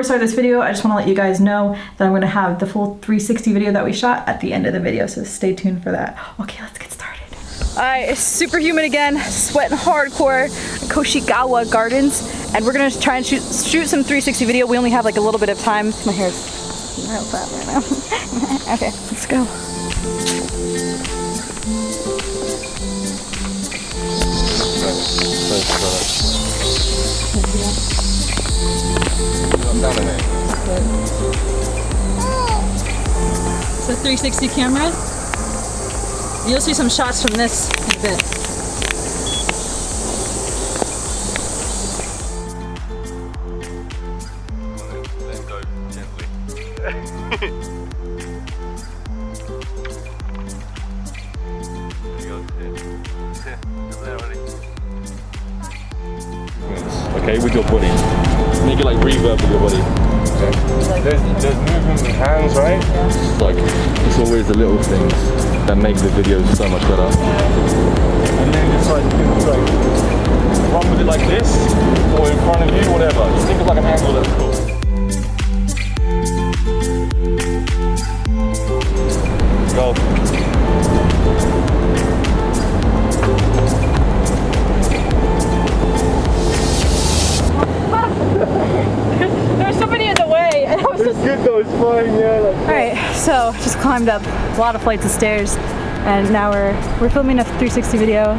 before I start this video, I just want to let you guys know that I'm going to have the full 360 video that we shot at the end of the video, so stay tuned for that. Okay, let's get started. Alright, it's super humid again, sweating hardcore Koishikawa Gardens, and we're gonna try and shoot, shoot some 360 video. We only have like a little bit of time. My hair's real fat right now. okay, let's go. It's a 360 camera. You'll see some shots from this in a bit. Okay, with your body. Make it like reverb with your body. There's, there's movement with hands, right? It's like, it's always the little things that make the videos so much better. And then it's like, it's like, run with it like this, or in front of you, whatever. Just think of like an angle that's cool. Go. Alright, so just climbed up a lot of flights of stairs, and now we're we're filming a 360 video.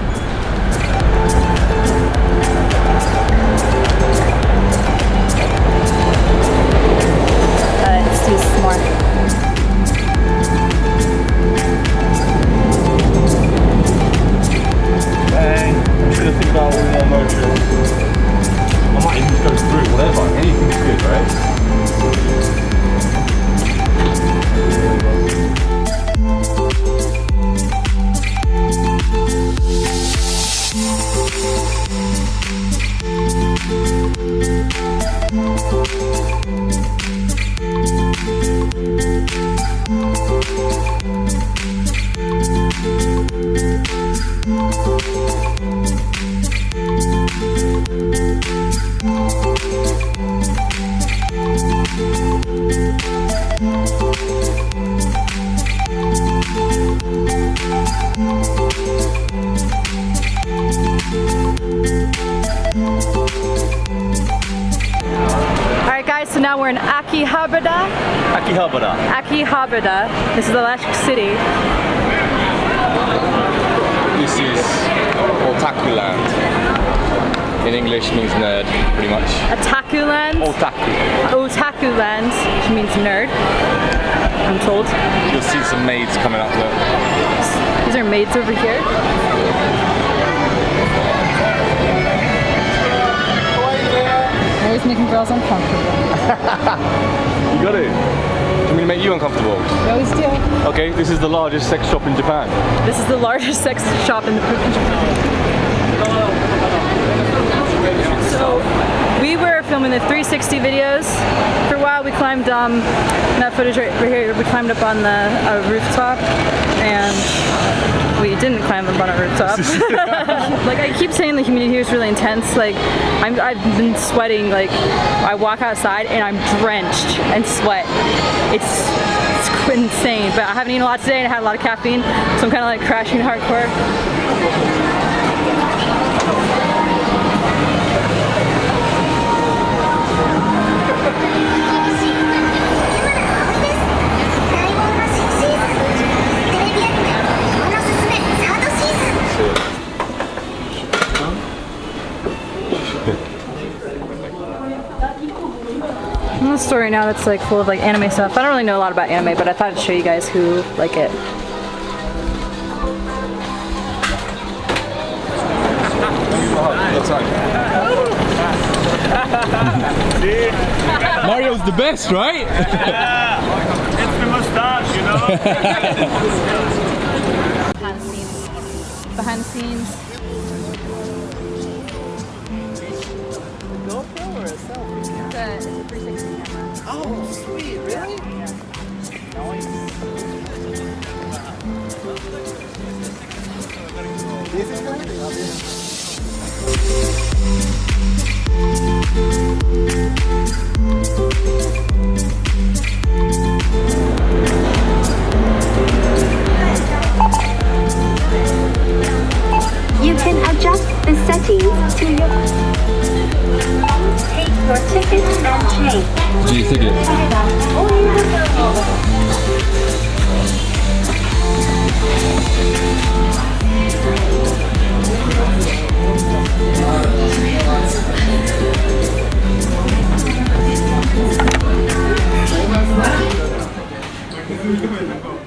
Alright guys, so now we're in Akihabara. Akihabara. Akihabara. This is the last city. This is Otaku land. In English means nerd, pretty much. Otaku land. Otaku. Otaku land, which means nerd. I'm told. You'll see some maids coming up there. These are maids over here. Always making girls uncomfortable. You got it. Do you mean to make you uncomfortable? We always do. Okay, this is the largest sex shop in Japan. This is the largest sex shop in the in Japan. So we were filming the 360 videos. For a while we climbed um, that footage right, right here. We climbed up on the uh, rooftop and we didn't climb up on a rooftop. like I keep saying the humidity here is really intense. Like I'm, I've been sweating. Like I walk outside and I'm drenched in sweat. It's it's insane. But I haven't eaten a lot today and I had a lot of caffeine, so I'm kind of like crashing hardcore. Store right now that's like full of like anime stuff. I don't really know a lot about anime, but I thought I'd show you guys who like it. Mario's the best, right? It's the mustache, you know? Behind the scenes. Behind the scenes. GoPro or a selfie? It's a, it's a 360 camera. Oh, sweet, really? your tickets and change. Gdzie ticket?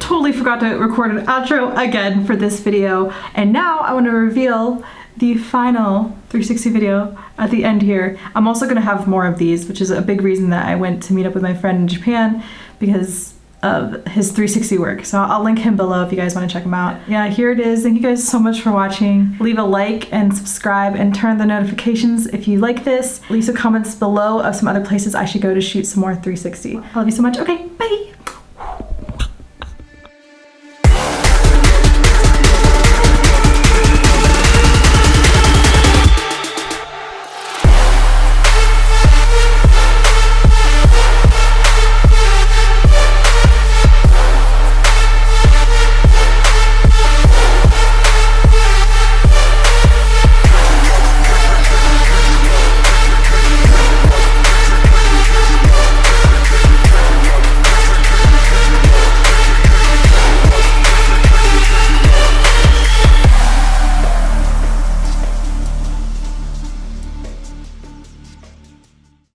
Totally forgot to record an outro again for this video and now I want to reveal the final 360 video at the end here. I'm also going to have more of these, which is a big reason that I went to meet up with my friend in Japan because of his 360 work. So I'll link him below if you guys want to check him out. Yeah, here it is. Thank you guys so much for watching. Leave a like and subscribe and turn the notifications if you like this. Leave some comments below of some other places I should go to shoot some more 360. I love you so much. Okay, bye!